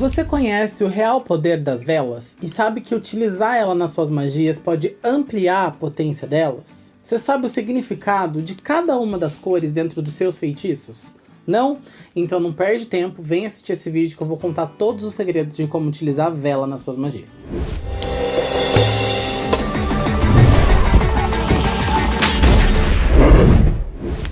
Você conhece o real poder das velas e sabe que utilizar ela nas suas magias pode ampliar a potência delas? Você sabe o significado de cada uma das cores dentro dos seus feitiços? Não? Então não perde tempo, vem assistir esse vídeo que eu vou contar todos os segredos de como utilizar a vela nas suas magias.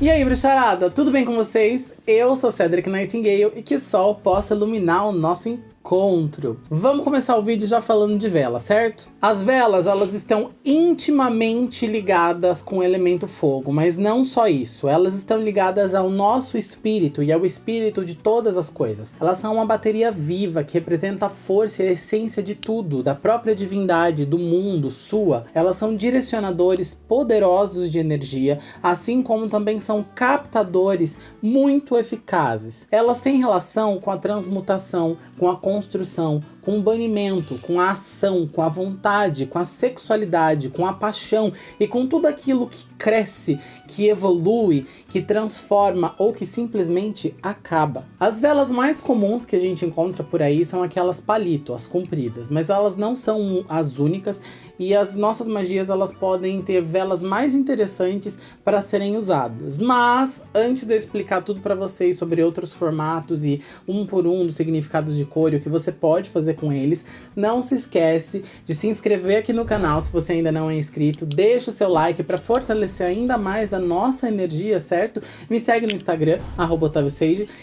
E aí, bruxarada, tudo bem com vocês? Eu sou Cedric Nightingale e que o sol possa iluminar o nosso encontro. Vamos começar o vídeo já falando de vela, certo? As velas, elas estão intimamente ligadas com o elemento fogo, mas não só isso, elas estão ligadas ao nosso espírito e ao espírito de todas as coisas. Elas são uma bateria viva que representa a força e a essência de tudo, da própria divindade, do mundo, sua. Elas são direcionadores poderosos de energia, assim como também são captadores muito eficazes. Elas têm relação com a transmutação, com a construção, com o banimento, com a ação, com a vontade, com a sexualidade, com a paixão e com tudo aquilo que cresce, que evolui, que transforma ou que simplesmente acaba. As velas mais comuns que a gente encontra por aí são aquelas palito, as compridas, mas elas não são as únicas e as nossas magias elas podem ter velas mais interessantes para serem usadas. Mas antes de eu explicar tudo para vocês sobre outros formatos e um por um dos significados de cor e o que você pode fazer com eles, não se esquece de se inscrever aqui no canal se você ainda não é inscrito, deixa o seu like para fortalecer ainda mais a nossa energia, certo? Me segue no Instagram, arroba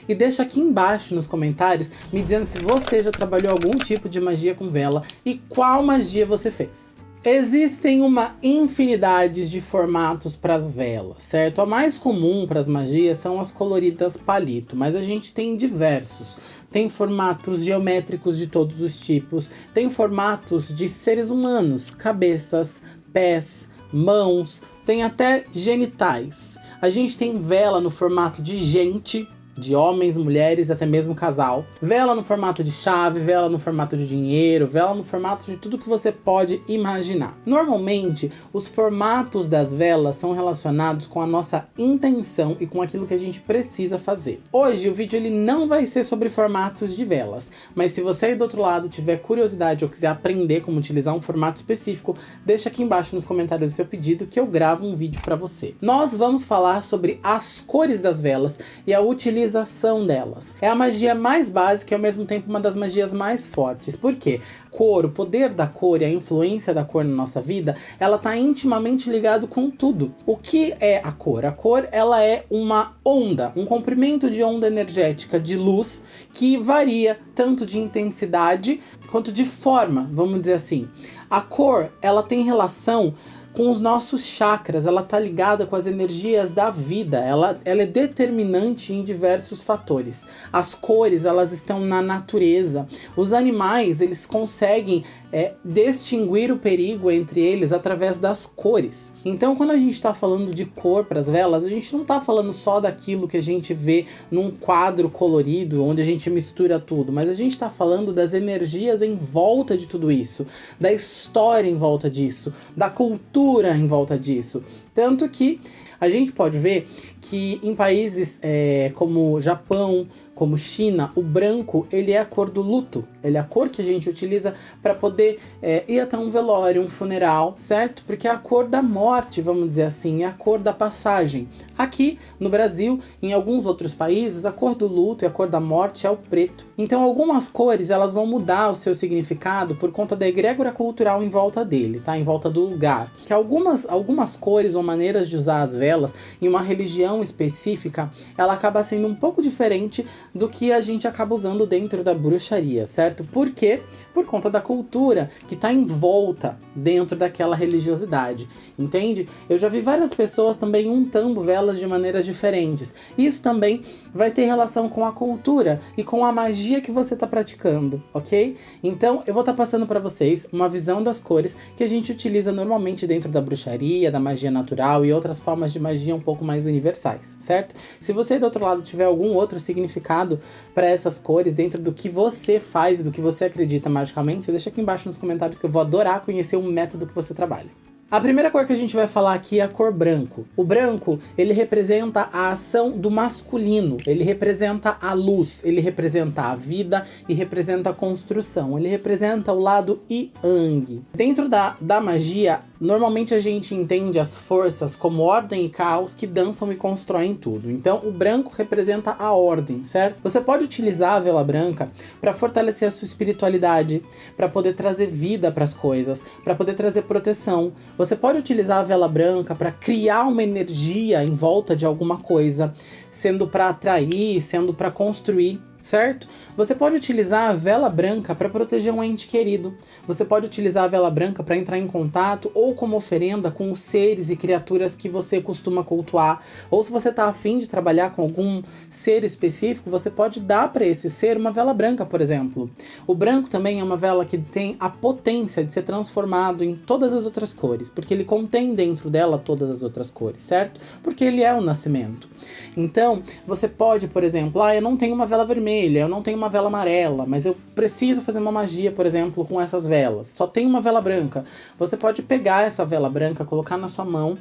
e deixa aqui embaixo nos comentários me dizendo se você já trabalhou algum tipo de magia com vela e qual magia você fez. Existem uma infinidade de formatos para as velas, certo? A mais comum para as magias são as coloridas palito, mas a gente tem diversos. Tem formatos geométricos de todos os tipos, tem formatos de seres humanos, cabeças, pés, mãos, tem até genitais. A gente tem vela no formato de gente, de homens, mulheres, até mesmo casal. Vela no formato de chave, vela no formato de dinheiro, vela no formato de tudo que você pode imaginar. Normalmente, os formatos das velas são relacionados com a nossa intenção e com aquilo que a gente precisa fazer. Hoje o vídeo ele não vai ser sobre formatos de velas, mas se você aí do outro lado tiver curiosidade ou quiser aprender como utilizar um formato específico, deixa aqui embaixo nos comentários o seu pedido que eu gravo um vídeo para você. Nós vamos falar sobre as cores das velas e a utilização utilização delas. É a magia mais básica e ao mesmo tempo uma das magias mais fortes. Por quê? Cor, o poder da cor e a influência da cor na nossa vida, ela está intimamente ligado com tudo. O que é a cor? A cor, ela é uma onda, um comprimento de onda energética de luz que varia tanto de intensidade quanto de forma, vamos dizer assim. A cor, ela tem relação com os nossos chakras, ela está ligada com as energias da vida, ela, ela é determinante em diversos fatores. As cores, elas estão na natureza. Os animais, eles conseguem é, distinguir o perigo entre eles através das cores. Então, quando a gente está falando de cor para as velas, a gente não está falando só daquilo que a gente vê num quadro colorido, onde a gente mistura tudo, mas a gente está falando das energias em volta de tudo isso, da história em volta disso, da cultura cultura em volta disso. Tanto que a gente pode ver que em países é, como Japão, como China, o branco ele é a cor do luto. Ele é a cor que a gente utiliza para poder é, ir até um velório, um funeral, certo? Porque é a cor da morte, vamos dizer assim, é a cor da passagem. Aqui no Brasil, em alguns outros países, a cor do luto e a cor da morte é o preto. Então algumas cores elas vão mudar o seu significado por conta da egrégora cultural em volta dele, tá? Em volta do lugar. Que algumas, algumas cores ou maneiras de usar as velas em uma religião específica, ela acaba sendo um pouco diferente do que a gente acaba usando dentro da bruxaria, certo? Por quê? Por conta da cultura que está em volta dentro daquela religiosidade, entende? Eu já vi várias pessoas também untando velas de maneiras diferentes. Isso também vai ter relação com a cultura e com a magia que você está praticando, ok? Então eu vou estar tá passando para vocês uma visão das cores que a gente utiliza normalmente dentro da bruxaria, da magia natural e outras formas de magia um pouco mais universais, certo? Se você do outro lado tiver algum outro significado para essas cores dentro do que você faz, do que você acredita magicamente, deixa aqui embaixo nos comentários que eu vou adorar conhecer o método que você trabalha. A primeira cor que a gente vai falar aqui é a cor branco. O branco, ele representa a ação do masculino, ele representa a luz, ele representa a vida e representa a construção, ele representa o lado Yang. Dentro da, da magia, normalmente a gente entende as forças como ordem e caos que dançam e constroem tudo. Então o branco representa a ordem, certo? Você pode utilizar a vela branca para fortalecer a sua espiritualidade, para poder trazer vida para as coisas, para poder trazer proteção. Você pode utilizar a vela branca para criar uma energia em volta de alguma coisa, sendo para atrair, sendo para construir certo? Você pode utilizar a vela branca para proteger um ente querido. Você pode utilizar a vela branca para entrar em contato ou como oferenda com os seres e criaturas que você costuma cultuar. Ou se você está afim de trabalhar com algum ser específico, você pode dar para esse ser uma vela branca, por exemplo. O branco também é uma vela que tem a potência de ser transformado em todas as outras cores, porque ele contém dentro dela todas as outras cores, certo? Porque ele é o nascimento. Então, você pode, por exemplo, ah, eu não tenho uma vela vermelha, vermelha, eu não tenho uma vela amarela, mas eu preciso fazer uma magia, por exemplo, com essas velas. Só tem uma vela branca. Você pode pegar essa vela branca, colocar na sua mão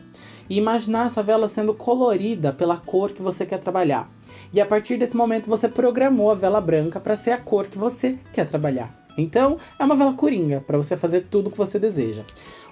e imaginar essa vela sendo colorida pela cor que você quer trabalhar. E a partir desse momento você programou a vela branca para ser a cor que você quer trabalhar. Então, é uma vela coringa para você fazer tudo o que você deseja.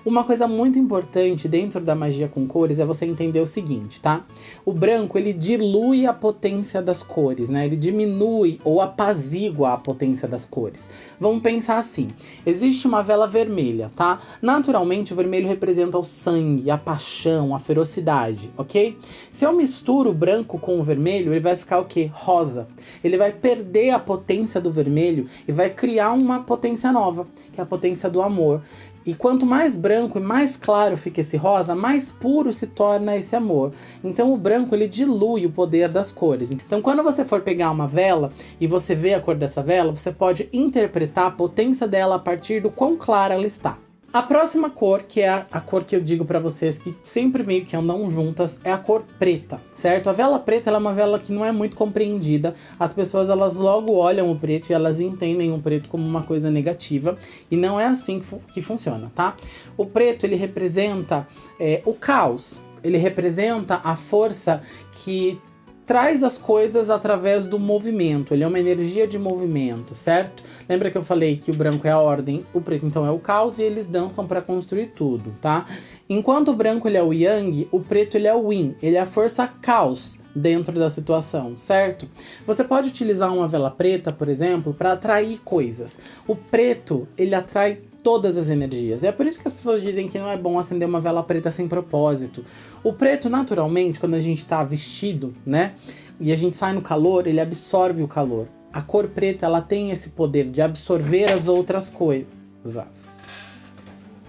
Uma coisa muito importante dentro da magia com cores é você entender o seguinte, tá? O branco, ele dilui a potência das cores, né? Ele diminui ou apazigua a potência das cores. Vamos pensar assim, existe uma vela vermelha, tá? Naturalmente, o vermelho representa o sangue, a paixão, a ferocidade, ok? Se eu misturo o branco com o vermelho, ele vai ficar o quê? Rosa. Ele vai perder a potência do vermelho e vai criar uma potência nova, que é a potência do amor. E quanto mais branco e mais claro fica esse rosa, mais puro se torna esse amor. Então o branco ele dilui o poder das cores. Então quando você for pegar uma vela e você vê a cor dessa vela, você pode interpretar a potência dela a partir do quão clara ela está. A próxima cor, que é a, cor que eu digo para vocês que sempre meio que andam juntas, é a cor preta, certo? A vela preta é uma vela que não é muito compreendida. As pessoas elas logo olham o preto e elas entendem o preto como uma coisa negativa e não é assim que, fu que funciona, tá? O preto ele representa é, o caos, ele representa a força que traz as coisas através do movimento, ele é uma energia de movimento, certo? Lembra que eu falei que o branco é a ordem, o preto então é o caos e eles dançam para construir tudo, tá? Enquanto o branco ele é o yang, o preto ele é o yin, ele é a força caos dentro da situação, certo? Você pode utilizar uma vela preta, por exemplo, para atrair coisas. O preto, ele atrai todas as energias. É por isso que as pessoas dizem que não é bom acender uma vela preta sem propósito. O preto, naturalmente, quando a gente está vestido, né? E a gente sai no calor, ele absorve o calor. A cor preta, ela tem esse poder de absorver as outras coisas.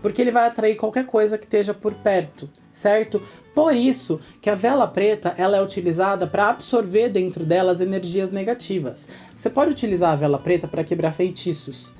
Porque ele vai atrair qualquer coisa que esteja por perto, certo? Por isso que a vela preta ela é utilizada para absorver dentro dela as energias negativas. Você pode utilizar a vela preta para quebrar feitiços.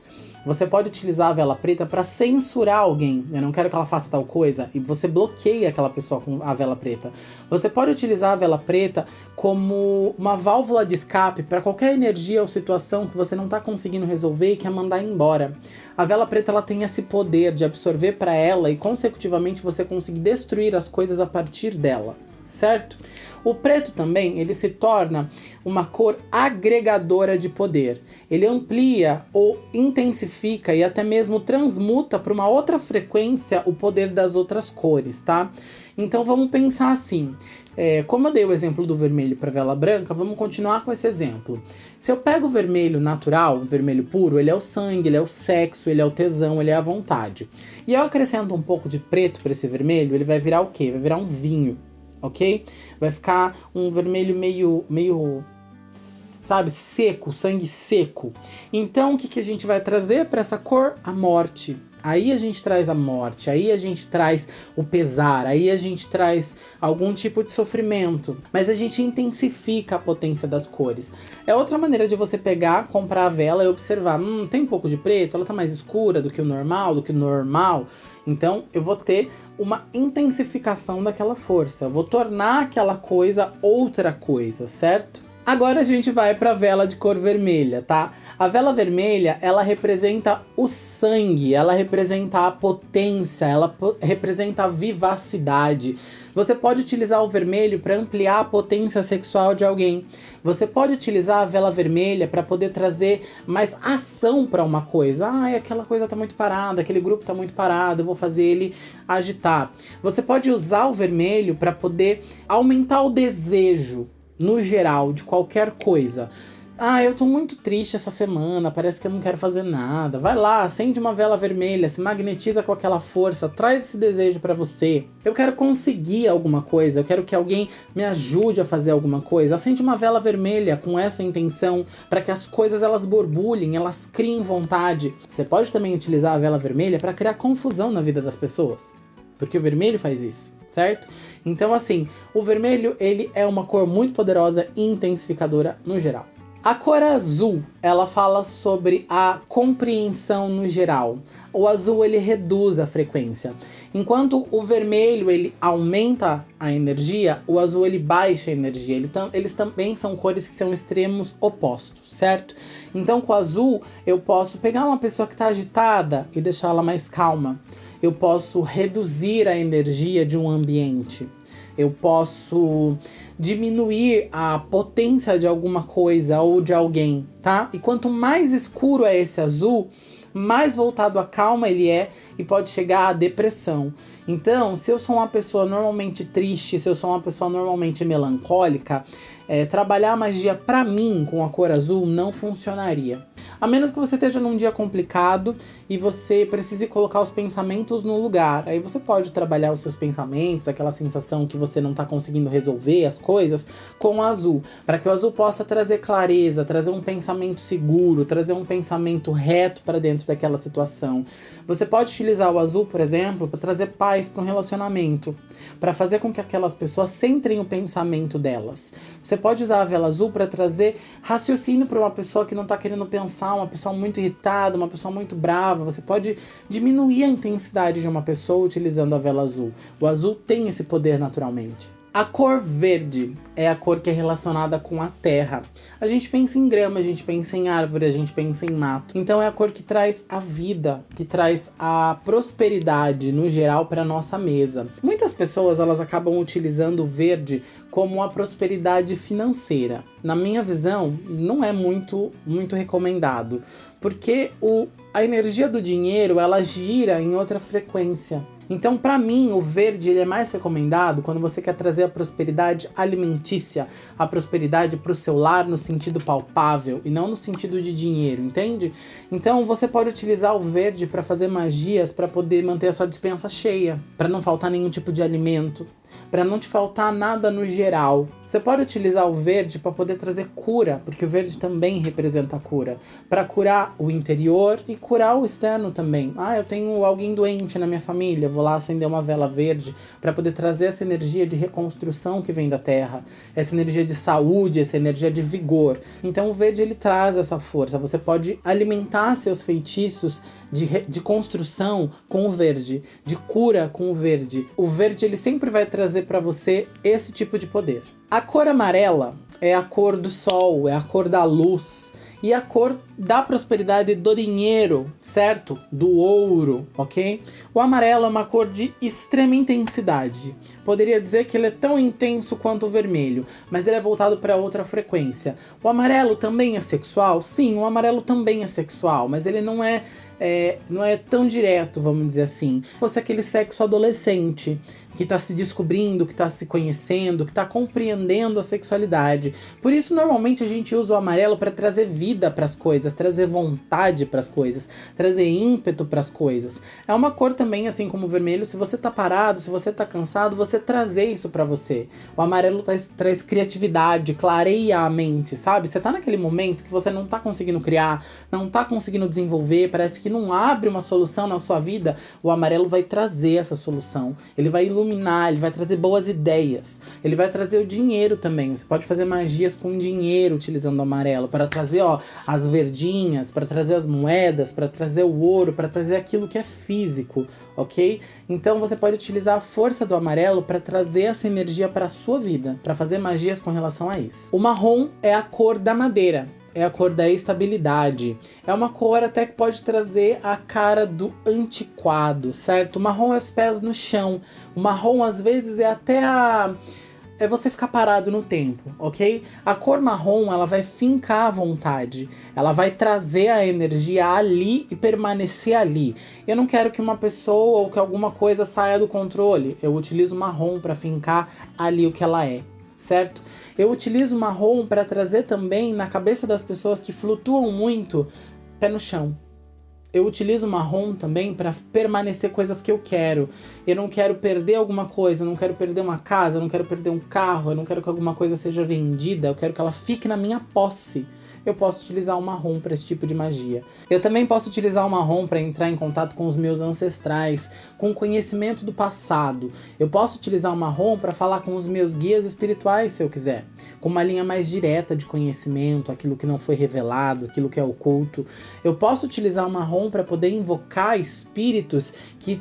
Você pode utilizar a vela preta para censurar alguém. Eu não quero que ela faça tal coisa. E você bloqueia aquela pessoa com a vela preta. Você pode utilizar a vela preta como uma válvula de escape para qualquer energia ou situação que você não está conseguindo resolver e quer mandar embora. A vela preta ela tem esse poder de absorver para ela e consecutivamente você conseguir destruir as coisas a partir dela, certo? O preto também, ele se torna uma cor agregadora de poder. Ele amplia ou intensifica e até mesmo transmuta para uma outra frequência o poder das outras cores, tá? Então vamos pensar assim, é, como eu dei o exemplo do vermelho para vela branca, vamos continuar com esse exemplo. Se eu pego o vermelho natural, o vermelho puro, ele é o sangue, ele é o sexo, ele é o tesão, ele é a vontade. E eu acrescento um pouco de preto para esse vermelho, ele vai virar o quê? Vai virar um vinho ok? Vai ficar um vermelho meio, meio sabe, seco, sangue seco. Então, o que, que a gente vai trazer para essa cor? A morte. Aí a gente traz a morte, aí a gente traz o pesar, aí a gente traz algum tipo de sofrimento. Mas a gente intensifica a potência das cores. É outra maneira de você pegar, comprar a vela e observar. Hum, tem um pouco de preto, ela tá mais escura do que o normal, do que o normal. Então eu vou ter uma intensificação daquela força. Eu vou tornar aquela coisa outra coisa, certo? Agora a gente vai para a vela de cor vermelha, tá? A vela vermelha, ela representa o sangue, ela representa a potência, ela representa a vivacidade. Você pode utilizar o vermelho para ampliar a potência sexual de alguém. Você pode utilizar a vela vermelha para poder trazer mais ação para uma coisa. Ah, aquela coisa tá muito parada, aquele grupo tá muito parado, eu vou fazer ele agitar. Você pode usar o vermelho para poder aumentar o desejo no geral, de qualquer coisa. Ah, eu tô muito triste essa semana, parece que eu não quero fazer nada. Vai lá, acende uma vela vermelha, se magnetiza com aquela força, traz esse desejo para você. Eu quero conseguir alguma coisa, eu quero que alguém me ajude a fazer alguma coisa. Acende uma vela vermelha com essa intenção para que as coisas elas borbulhem, elas criem vontade. Você pode também utilizar a vela vermelha para criar confusão na vida das pessoas, porque o vermelho faz isso certo? Então assim, o vermelho ele é uma cor muito poderosa e intensificadora no geral. A cor azul, ela fala sobre a compreensão no geral. O azul ele reduz a frequência. Enquanto o vermelho ele aumenta a energia, o azul ele baixa a energia. Ele tam, eles também são cores que são extremos opostos, certo? Então com o azul eu posso pegar uma pessoa que está agitada e deixá-la mais calma eu posso reduzir a energia de um ambiente. Eu posso diminuir a potência de alguma coisa ou de alguém, tá? E quanto mais escuro é esse azul, mais voltado à calma ele é e pode chegar à depressão. Então, se eu sou uma pessoa normalmente triste, se eu sou uma pessoa normalmente melancólica, é, trabalhar a magia para mim com a cor azul não funcionaria. A menos que você esteja num dia complicado e você precise colocar os pensamentos no lugar. Aí você pode trabalhar os seus pensamentos, aquela sensação que você não está conseguindo resolver as coisas, com o azul. Para que o azul possa trazer clareza, trazer um pensamento seguro, trazer um pensamento reto para dentro daquela situação. Você pode utilizar o azul, por exemplo, para trazer paz para um relacionamento, para fazer com que aquelas pessoas centrem o pensamento delas. Você pode usar a vela azul para trazer raciocínio para uma pessoa que não está querendo pensar, uma pessoa muito irritada, uma pessoa muito brava. Você pode diminuir a intensidade de uma pessoa utilizando a vela azul. O azul tem esse poder naturalmente. A cor verde é a cor que é relacionada com a terra. A gente pensa em grama, a gente pensa em árvore, a gente pensa em mato. Então é a cor que traz a vida, que traz a prosperidade no geral para nossa mesa. Muitas pessoas elas acabam utilizando o verde como a prosperidade financeira. Na minha visão, não é muito muito recomendado, porque o, a energia do dinheiro ela gira em outra frequência. Então, para mim, o verde ele é mais recomendado quando você quer trazer a prosperidade alimentícia, a prosperidade para o seu lar no sentido palpável e não no sentido de dinheiro, entende? Então, você pode utilizar o verde para fazer magias para poder manter a sua dispensa cheia, para não faltar nenhum tipo de alimento, para não te faltar nada no geral. Você pode utilizar o verde para poder trazer cura, porque o verde também representa cura, para curar o interior e curar o externo também. Ah, eu tenho alguém doente na minha família, vou lá acender uma vela verde para poder trazer essa energia de reconstrução que vem da terra, essa energia de saúde, essa energia de vigor. Então o verde ele traz essa força. Você pode alimentar seus feitiços de, de construção com o verde, de cura com o verde. O verde ele sempre vai trazer para você esse tipo de poder. A cor amarela é a cor do sol, é a cor da luz e a cor da prosperidade do dinheiro, certo? Do ouro, ok? O amarelo é uma cor de extrema intensidade. Poderia dizer que ele é tão intenso quanto o vermelho, mas ele é voltado para outra frequência. O amarelo também é sexual? Sim, o amarelo também é sexual, mas ele não é é, não é tão direto, vamos dizer assim. Fosse aquele sexo adolescente, que está se descobrindo, que está se conhecendo, que está compreendendo a sexualidade. Por isso, normalmente, a gente usa o amarelo para trazer vida para as coisas, trazer vontade para as coisas, trazer ímpeto para as coisas. É uma cor também, assim como o vermelho, se você tá parado, se você tá cansado, você trazer isso para você. O amarelo traz, traz criatividade, clareia a mente, sabe? Você tá naquele momento que você não tá conseguindo criar, não tá conseguindo desenvolver, parece que não abre uma solução na sua vida, o amarelo vai trazer essa solução. Ele vai iluminar, ele vai trazer boas ideias. Ele vai trazer o dinheiro também. Você pode fazer magias com dinheiro utilizando o amarelo para trazer, ó, as verdinhas, para trazer as moedas, para trazer o ouro, para trazer aquilo que é físico, ok? Então você pode utilizar a força do amarelo para trazer essa energia para a sua vida, para fazer magias com relação a isso. O marrom é a cor da madeira, é a cor da estabilidade. É uma cor até que pode trazer a cara do antiquado, certo? O marrom é os pés no chão. O marrom às vezes é até a é você ficar parado no tempo, ok? A cor marrom, ela vai fincar a vontade, ela vai trazer a energia ali e permanecer ali. Eu não quero que uma pessoa ou que alguma coisa saia do controle, eu utilizo marrom para fincar ali o que ela é, certo? Eu utilizo marrom para trazer também na cabeça das pessoas que flutuam muito pé no chão, eu utilizo marrom também para permanecer coisas que eu quero. Eu não quero perder alguma coisa, eu não quero perder uma casa, eu não quero perder um carro, eu não quero que alguma coisa seja vendida, eu quero que ela fique na minha posse eu posso utilizar o marrom para esse tipo de magia. Eu também posso utilizar o marrom para entrar em contato com os meus ancestrais, com o conhecimento do passado. Eu posso utilizar o marrom para falar com os meus guias espirituais, se eu quiser. Com uma linha mais direta de conhecimento, aquilo que não foi revelado, aquilo que é oculto. Eu posso utilizar o marrom para poder invocar espíritos que,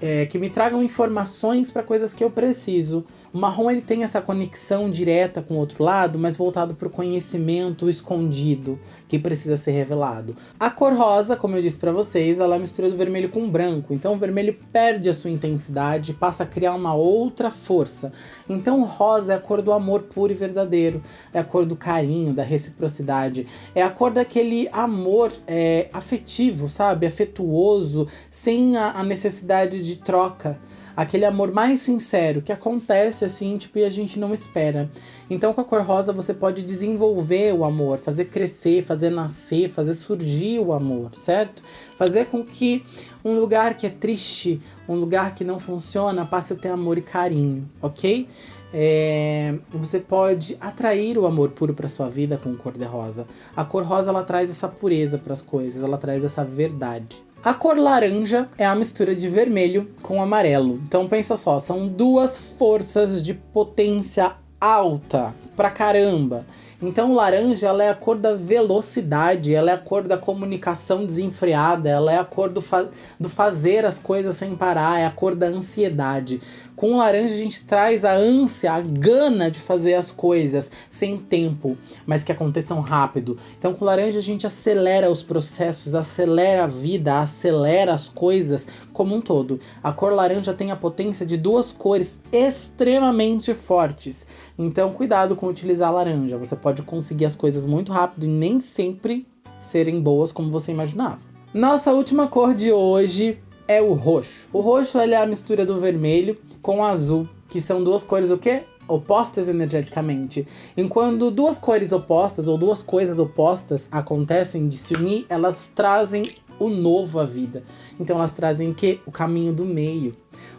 é, que me tragam informações para coisas que eu preciso. O marrom ele tem essa conexão direta com o outro lado, mas voltado para o conhecimento escondido que precisa ser revelado. A cor rosa, como eu disse para vocês, ela é mistura do vermelho com branco, então o vermelho perde a sua intensidade e passa a criar uma outra força. Então o rosa é a cor do amor puro e verdadeiro, é a cor do carinho, da reciprocidade, é a cor daquele amor é, afetivo, sabe? Afetuoso, sem a, a necessidade de troca aquele amor mais sincero que acontece assim, tipo, e a gente não espera. Então com a cor rosa você pode desenvolver o amor, fazer crescer, fazer nascer, fazer surgir o amor, certo? Fazer com que um lugar que é triste, um lugar que não funciona, passe a ter amor e carinho, ok? É, você pode atrair o amor puro para sua vida com cor de rosa. A cor rosa ela traz essa pureza para as coisas, ela traz essa verdade. A cor laranja é a mistura de vermelho com amarelo. Então pensa só, são duas forças de potência alta pra caramba. Então laranja ela é a cor da velocidade, ela é a cor da comunicação desenfreada, ela é a cor do, fa do fazer as coisas sem parar, é a cor da ansiedade. Com laranja a gente traz a ânsia, a gana de fazer as coisas sem tempo, mas que aconteçam rápido. Então com laranja a gente acelera os processos, acelera a vida, acelera as coisas como um todo. A cor laranja tem a potência de duas cores extremamente fortes. Então cuidado com utilizar laranja, você pode conseguir as coisas muito rápido e nem sempre serem boas como você imaginava. Nossa última cor de hoje é o roxo. O roxo é a mistura do vermelho com o azul, que são duas cores o quê? Opostas energeticamente. Enquanto duas cores opostas ou duas coisas opostas acontecem de se unir, elas trazem o novo à vida. Então elas trazem o quê? O caminho do meio.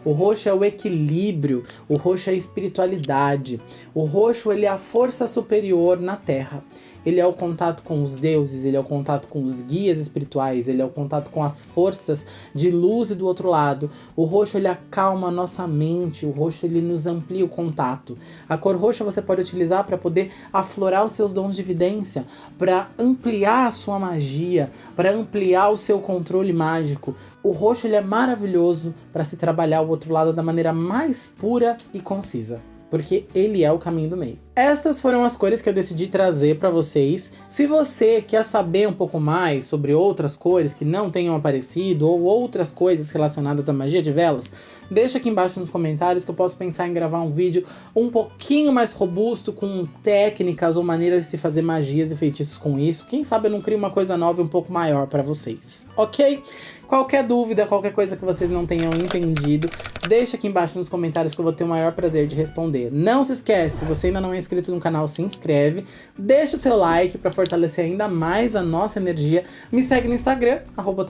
O roxo é o equilíbrio, o roxo é a espiritualidade. O roxo ele é a força superior na Terra ele é o contato com os deuses, ele é o contato com os guias espirituais, ele é o contato com as forças de luz e do outro lado. O roxo ele acalma a nossa mente, o roxo ele nos amplia o contato. A cor roxa você pode utilizar para poder aflorar os seus dons de evidência, para ampliar a sua magia, para ampliar o seu controle mágico. O roxo ele é maravilhoso para se trabalhar o outro lado da maneira mais pura e concisa porque ele é o caminho do meio. Estas foram as cores que eu decidi trazer para vocês. Se você quer saber um pouco mais sobre outras cores que não tenham aparecido ou outras coisas relacionadas à magia de velas, deixa aqui embaixo nos comentários que eu posso pensar em gravar um vídeo um pouquinho mais robusto com técnicas ou maneiras de se fazer magias e feitiços com isso. Quem sabe eu não crio uma coisa nova e um pouco maior para vocês, ok? Qualquer dúvida, qualquer coisa que vocês não tenham entendido, deixa aqui embaixo nos comentários que eu vou ter o maior prazer de responder. Não se esquece, se você ainda não é inscrito no canal, se inscreve, deixa o seu like para fortalecer ainda mais a nossa energia. Me segue no Instagram, arroba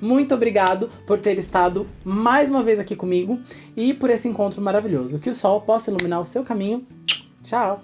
Muito obrigado por ter estado mais uma vez aqui comigo e por esse encontro maravilhoso. Que o sol possa iluminar o seu caminho. Tchau!